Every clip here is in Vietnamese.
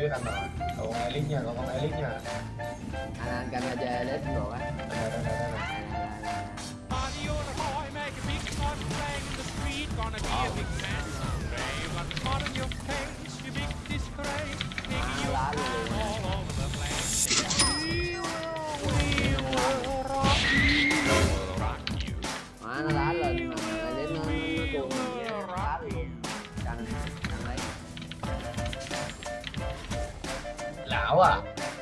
biết anh rồi còn lít nha còn con lít nha anh anh canh ra chơi lít rồi á. Gonna be a big man someday. The smile on your face, you big disgrace. Making you à?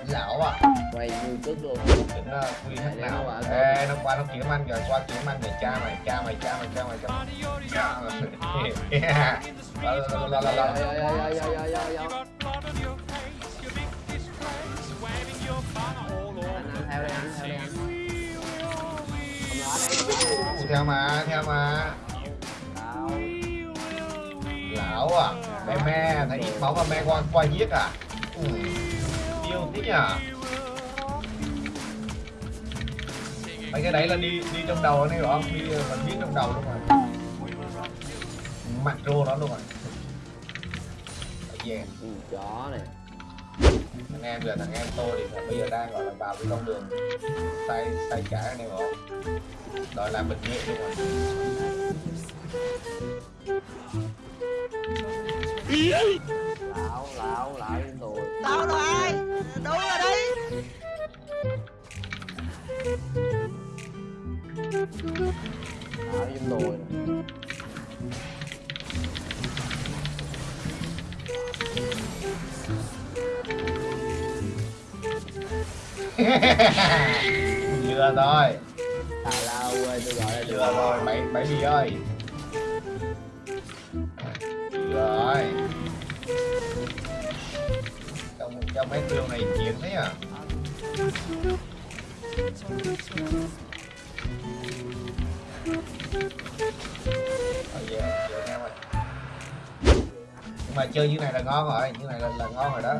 Lão à? Quay như trước luôn uh, quy hết nào? Qua ê nó qua nó kiếm anh rồi qua kiếm anh để cha mày cha mày cha mày cha mày cha mày. Cha mày Yeah. Waving your banner all over anh the anh theo mà theo mà. Lão à? Mẹ me thấy ít máu mà me qua qua giết à? Ừ. Nhiều thế nhỉ mấy cái đấy là đi đi trong đầu anh ấy không đi ờ, mình biết trong đầu luôn rồi. Mặt rô đó luôn rồi. Yeah. Ừ, chó này thằng em giờ thằng em tôi thì bây giờ đang gọi là vào cái con đường tay tay trái anh em không đòi làm bệnh nghệ luôn rồi. Lão với tôi nè. vừa rồi tào lao quê tôi gọi là vừa rồi bảy bảy gì ơi. Vừa rồi trong trong mấy trường này chiến thế à? Nhưng mà chơi như này là ngon rồi như này là, là ngon rồi đó.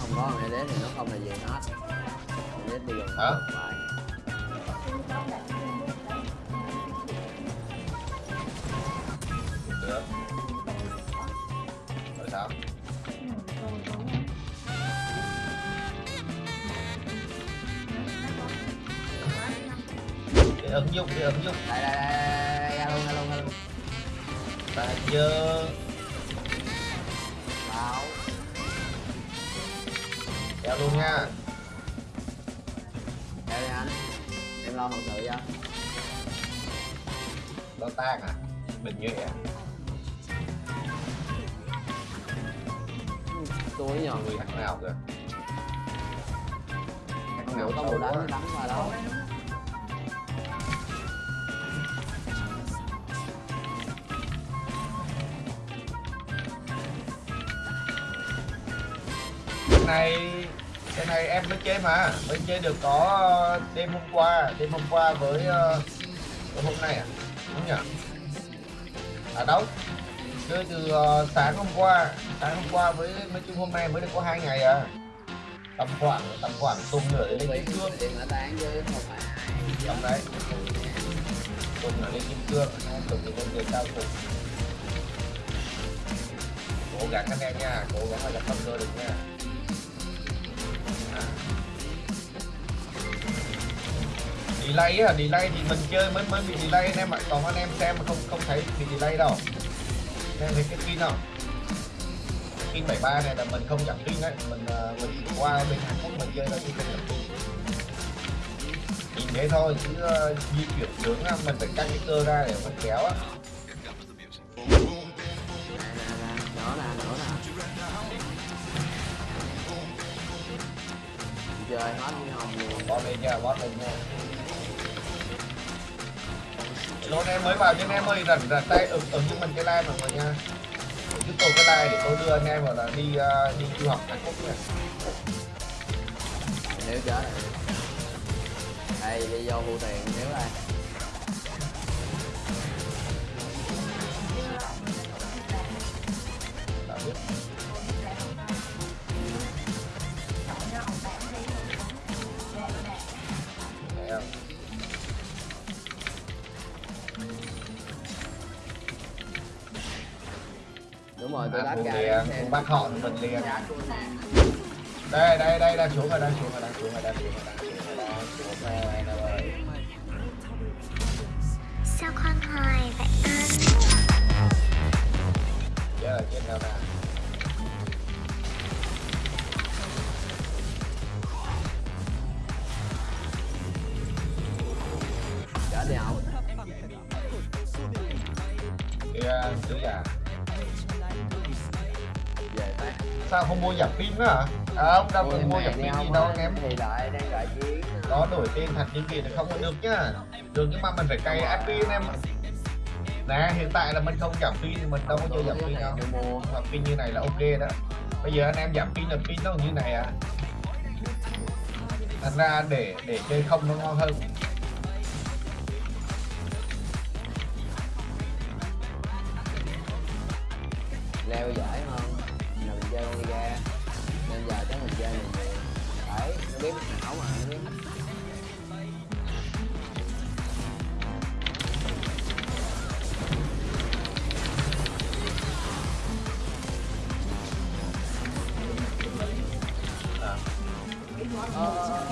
Không có mẹ đến thì nó không là gì hết. Mẹ đến bây giờ Hả? Ứng dụng cái ứng dụng. Đây đây đây đây luôn ra luôn ta dơ lão kéo luôn nha. Theo đi anh. Em lo hậu sự cho nó tan à? Bình như vậy à? Tôi nhờ. Người thằng nào kìa? Thằng không nào một đánh đánh qua đâu này cái này em mới chơi mà mới chơi được có đêm hôm qua đêm hôm qua với uh, với hôm nay à? Đúng nhỉ? À đâu? Chơi từ uh, sáng hôm qua sáng hôm qua với mấy chung hôm nay mới được có hai ngày à. Tầm khoảng tầm khoảng tuần nữa để lên kim cương. Điện tán không phải đấy. Tuần nữa lên kim cương. Tuần nữa lên về cao cùng cố gắng anh em nha cố gắng là gặp cơ được nha delay á delay thì mình chơi mới mới bị delay anh em ạ. Còn anh em xem mà không không thấy bị delay đâu. Anh em thấy cái pin không pin 73 này là mình không giảm pin đấy mình ờ, mình qua bên Hàn Quốc mình chơi là mình không giảm pin. Nhìn thế thôi chứ à, di chuyển hướng mình phải căng cái cơ ra để mình kéo á. Chơi hết với hồng luôn bot lên nha bot lên nha. Anh em mới vào anh em ơi rảnh rảnh tay ứng ứng cho mình cái like mọi người nha. Giúp tôi cái like để tôi đưa anh em vào là đi ờ, đi du học Hàn Quốc nha. Nếu rồi đây đi vô thu tiền nếu đây mời tôi à, đáp xem bắt họ thì mình liền. Nè đây đây đây đang xuống rồi đang xuống rồi đang xuống rồi đang xuống rồi đang xuống rồi đang xuống rồi. Anh ơi Sao con hỏi vậy anh? chết rồi chết đâu nè. Chở đi không chứ à sao không mua giảm pin nữa hả? À ông đâu cần mua giảm pin gì không đâu anh em? thì đợi đang đợi chuyến có đổi tên thật những gì thì không có được nhá. Được nhưng mà mình phải cày áp pin em. nè hiện tại là mình không giảm pin thì mình đâu có chơi giảm pin đâu. Mua pin như này là ok đó. Bây giờ anh em giảm pin là pin nó như này à. Thành ra để để chơi không nó ngon hơn. Leo là mình chơi con đi ra. Nên giờ chắc mình chơi này đấy nó biết não mà, nó biết Uh... Ờ, ờ, ờ.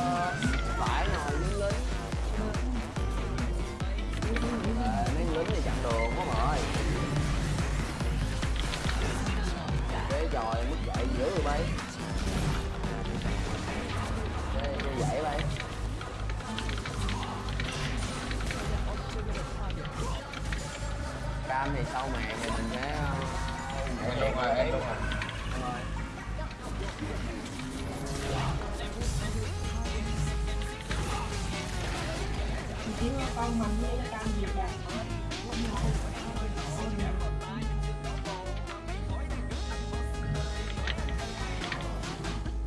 Sau màn thì mình sẽ ờ, Em luôn rồi em luôn rồi Rồi.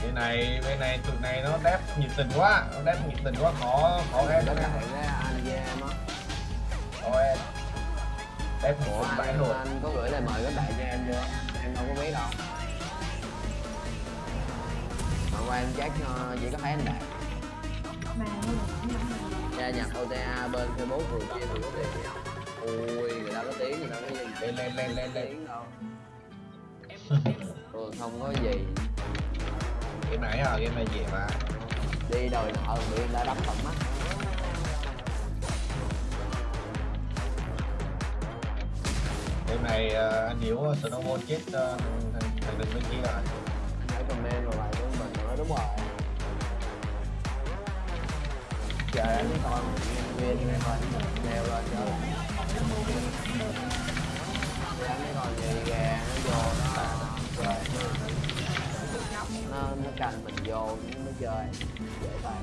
bên này bên này tụi này nó đép nhiệt tình quá nó đép nhiệt tình quá khó khó em Nó ra anh với em á em đép Ủa một bãi anh, rồi anh có gửi lời mời các bạn cho em chưa? Em đâu có biết đâu. Mà qua em chắc ờ, chỉ có thấy anh Đạt Gia nhập OTA bên Facebook rồi kia thì có tiền? Ui, người ta có tiếng, người ta có gì lên lên lên lên lên. Đâu? Ừ, không có gì. Game này à game này dễ mà? Đi đòi nợ bị người ta đấm tận mắt game này ờ, anh hiểu snowball chết ờ, thằng thằng đừng bên kia rồi. Anh hãy comment vào bài của mình nói đúng rồi. Chờ anh mới coi nhân viên này coi Leo lên Thì anh còn gì gà nó vô nó chơi. Nó nó canh mình vô nó chơi. Dễ tay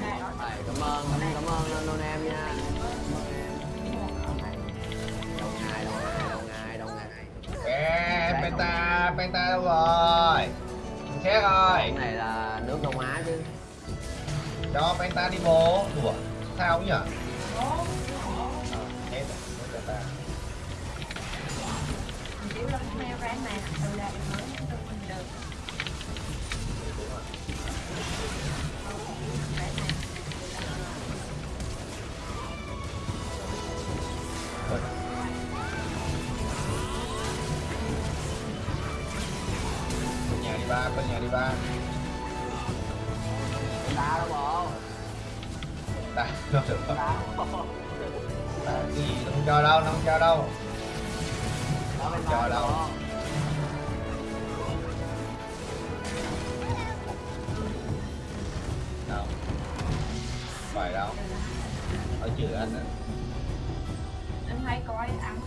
cảm ơn cảm, cảm ơn. Anh Đôn em nha Ê, penta penta đâu rồi? Xét rồi Cái này là nước Đông Á chứ. Cho penta đi bố. Đùa sao nhỉ? Ờ, hết rồi, đi ba. Đá nhà đâu bộ đá không được Ta đâu bộ gì nó không cho đâu. Nó không cho đâu. Ở bên Chờ đâu. đâu phải đâu. Ở chữ anh à anh hay coi ăn